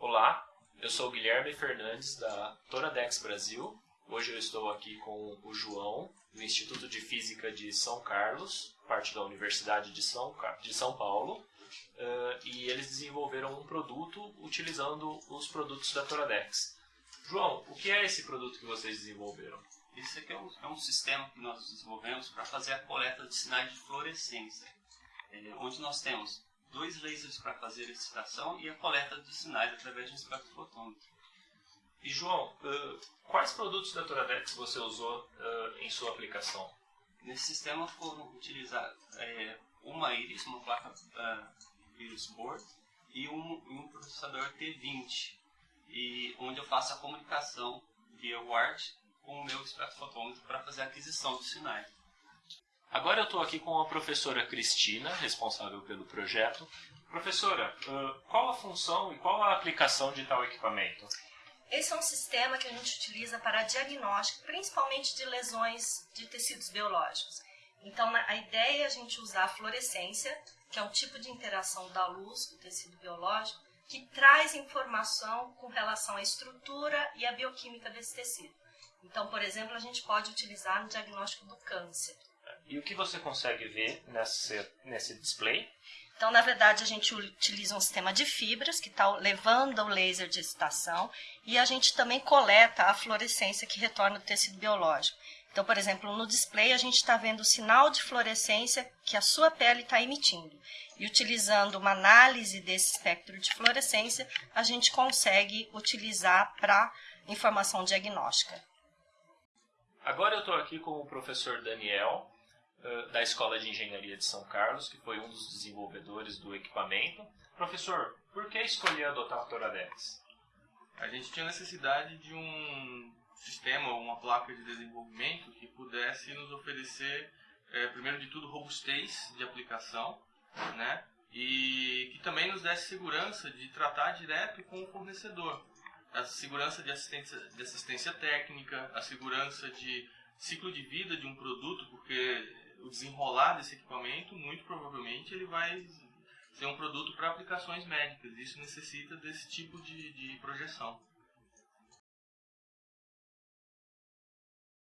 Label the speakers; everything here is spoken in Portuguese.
Speaker 1: Olá, eu sou Guilherme Fernandes da Toradex Brasil. Hoje eu estou aqui com o João, do Instituto de Física de São Carlos, parte da Universidade de São, de São Paulo, uh, e eles desenvolveram um produto utilizando os produtos da Toradex. João, o que é esse produto que vocês desenvolveram?
Speaker 2: Esse aqui é um, é um sistema que nós desenvolvemos para fazer a coleta de sinais de fluorescência, é, onde nós temos dois lasers para fazer a excitação e a coleta de sinais através de um espectrofotômetro.
Speaker 1: E João, uh, quais produtos da Toradex você usou uh, em sua aplicação?
Speaker 2: Nesse sistema foram utilizados é, uma Iris, uma placa uh, Iris Board e um, um, processador T20, e onde eu faço a comunicação via WART com o meu espectrofotômetro para fazer a aquisição de sinais.
Speaker 1: Agora eu estou aqui com a professora Cristina, responsável pelo projeto. Professora, qual a função e qual a aplicação de tal equipamento?
Speaker 3: Esse é um sistema que a gente utiliza para diagnóstico, principalmente de lesões de tecidos biológicos. Então, a ideia é a gente usar a fluorescência, que é um tipo de interação da luz do tecido biológico, que traz informação com relação à estrutura e à bioquímica desse tecido. Então, por exemplo, a gente pode utilizar no diagnóstico do câncer.
Speaker 1: E o que você consegue ver nesse, nesse display?
Speaker 3: Então, na verdade, a gente utiliza um sistema de fibras que está levando o laser de excitação e a gente também coleta a fluorescência que retorna do tecido biológico. Então, por exemplo, no display a gente está vendo o sinal de fluorescência que a sua pele está emitindo. E utilizando uma análise desse espectro de fluorescência, a gente consegue utilizar para informação diagnóstica.
Speaker 1: Agora eu estou aqui com o professor Daniel, da Escola de Engenharia de São Carlos, que foi um dos desenvolvedores do equipamento. Professor, por que escolher adotar a Toradex?
Speaker 4: A gente tinha necessidade de um sistema, uma placa de desenvolvimento que pudesse nos oferecer, é, primeiro de tudo, robustez de aplicação, né? E que também nos desse segurança de tratar direto com o fornecedor. A segurança de assistência, de assistência técnica, a segurança de ciclo de vida de um produto, porque o desenrolar desse equipamento, muito provavelmente ele vai ser um produto para aplicações médicas. Isso necessita desse tipo de, de projeção.